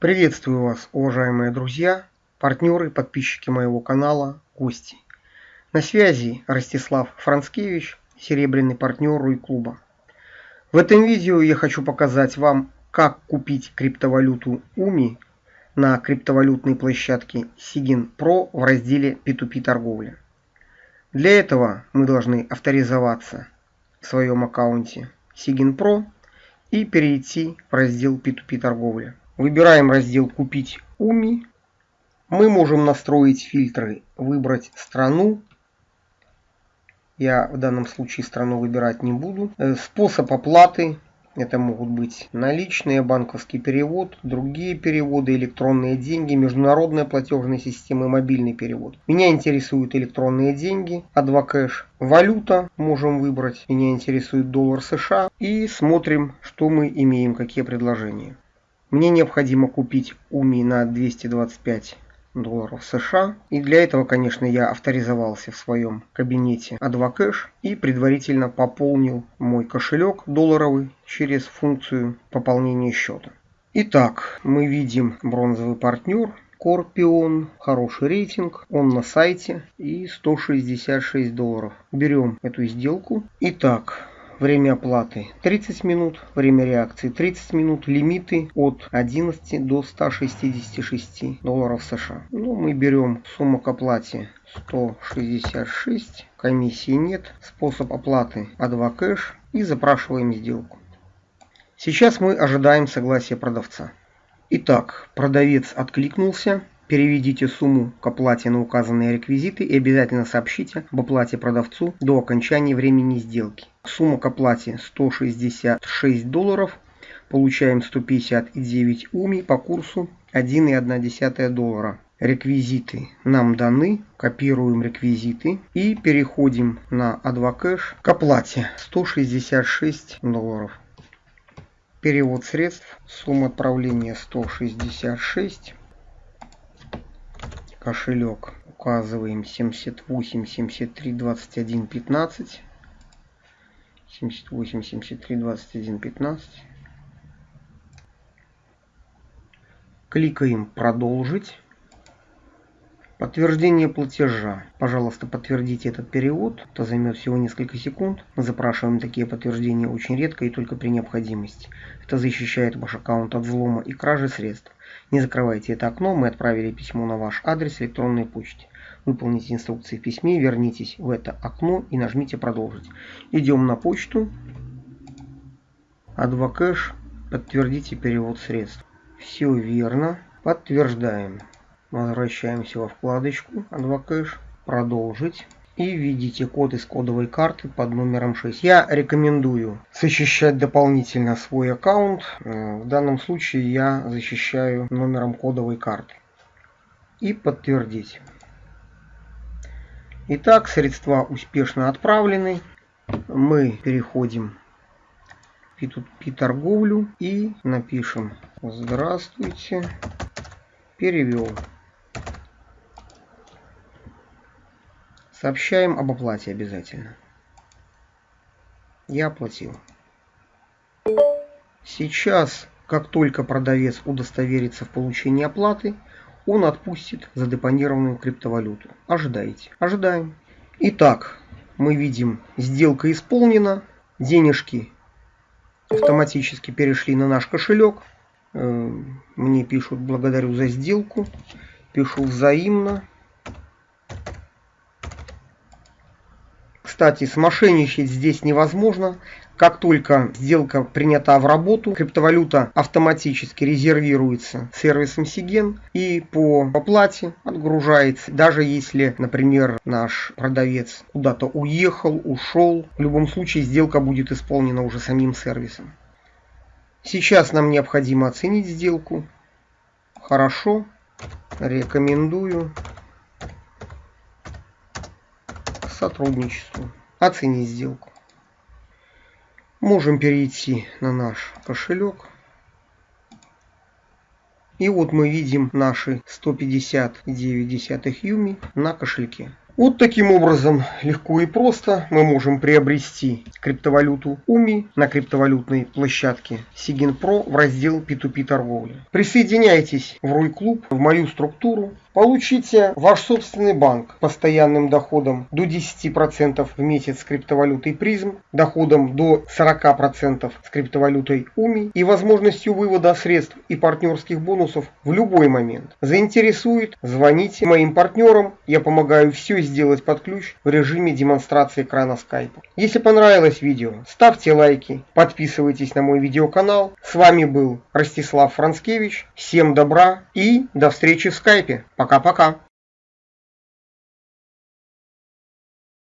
Приветствую вас, уважаемые друзья, партнеры, подписчики моего канала, гости. На связи Ростислав Францкевич, серебряный партнер Руй Клуба. В этом видео я хочу показать вам, как купить криптовалюту UMI на криптовалютной площадке Sigin Pro в разделе P2P торговля. Для этого мы должны авторизоваться в своем аккаунте Sigin Pro и перейти в раздел P2P торговля. Выбираем раздел «Купить УМИ». Мы можем настроить фильтры, выбрать страну. Я в данном случае страну выбирать не буду. Э, способ оплаты. Это могут быть наличные, банковский перевод, другие переводы, электронные деньги, международная платежная система мобильный перевод. Меня интересуют электронные деньги, Advocash. Валюта можем выбрать. Меня интересует доллар США. И смотрим, что мы имеем, какие предложения. Мне необходимо купить УМИ на 225 долларов США. И для этого, конечно, я авторизовался в своем кабинете Advocash и предварительно пополнил мой кошелек долларовый через функцию пополнения счета. Итак, мы видим бронзовый партнер, Корпион, хороший рейтинг, он на сайте и 166 долларов. Берем эту сделку. Итак, Время оплаты 30 минут, время реакции 30 минут, лимиты от 11 до 166 долларов США. Ну, мы берем сумму к оплате 166, комиссии нет, способ оплаты А2 кэш и запрашиваем сделку. Сейчас мы ожидаем согласия продавца. Итак, продавец откликнулся. Переведите сумму к оплате на указанные реквизиты и обязательно сообщите об оплате продавцу до окончания времени сделки. Сумма к оплате 166 долларов. Получаем 159 уми по курсу 1,1 доллара. Реквизиты нам даны, копируем реквизиты и переходим на Advocash к оплате 166 долларов. Перевод средств, сумма отправления 166 кошелек. Указываем 78 73 21 15 78 73 21 15 кликаем продолжить Подтверждение платежа. Пожалуйста, подтвердите этот перевод. Это займет всего несколько секунд. Мы запрашиваем такие подтверждения очень редко и только при необходимости. Это защищает ваш аккаунт от взлома и кражи средств. Не закрывайте это окно. Мы отправили письмо на ваш адрес электронной почте. Выполните инструкции в письме, вернитесь в это окно и нажмите «Продолжить». Идем на почту. Адвокэш. Подтвердите перевод средств. Все верно. Подтверждаем. Возвращаемся во вкладочку Advocash, продолжить. И введите код из кодовой карты под номером 6. Я рекомендую защищать дополнительно свой аккаунт. Э, в данном случае я защищаю номером кодовой карты. И подтвердить. Итак, средства успешно отправлены. Мы переходим в P2P торговлю и напишем «Здравствуйте, перевел». Сообщаем об оплате обязательно. Я оплатил. Сейчас, как только продавец удостоверится в получении оплаты, он отпустит задепонированную криптовалюту. Ожидайте. Ожидаем. Итак, мы видим, сделка исполнена. Денежки автоматически перешли на наш кошелек. Э, мне пишут благодарю за сделку. Пишу взаимно. Кстати, смошенничать здесь невозможно. Как только сделка принята в работу, криптовалюта автоматически резервируется сервисом Сиген и по оплате отгружается. Даже если, например, наш продавец куда-то уехал, ушел, в любом случае сделка будет исполнена уже самим сервисом. Сейчас нам необходимо оценить сделку. Хорошо. Рекомендую сотрудничеству. Оценить сделку. Можем перейти на наш кошелек. И вот мы видим наши 159 юми на кошельке. Вот таким образом легко и просто мы можем приобрести криптовалюту UMI на криптовалютной площадке Sigin Pro в раздел P2P торговли. Присоединяйтесь в Руй Клуб, в мою структуру, Получите ваш собственный банк постоянным доходом до 10% в месяц с криптовалютой призм, доходом до 40% с криптовалютой УМИ и возможностью вывода средств и партнерских бонусов в любой момент. Заинтересует? Звоните моим партнерам, я помогаю все сделать под ключ в режиме демонстрации экрана скайпа. Если понравилось видео, ставьте лайки, подписывайтесь на мой видеоканал. С вами был Ростислав Францкевич. Всем добра и до встречи в скайпе. Пока-пока.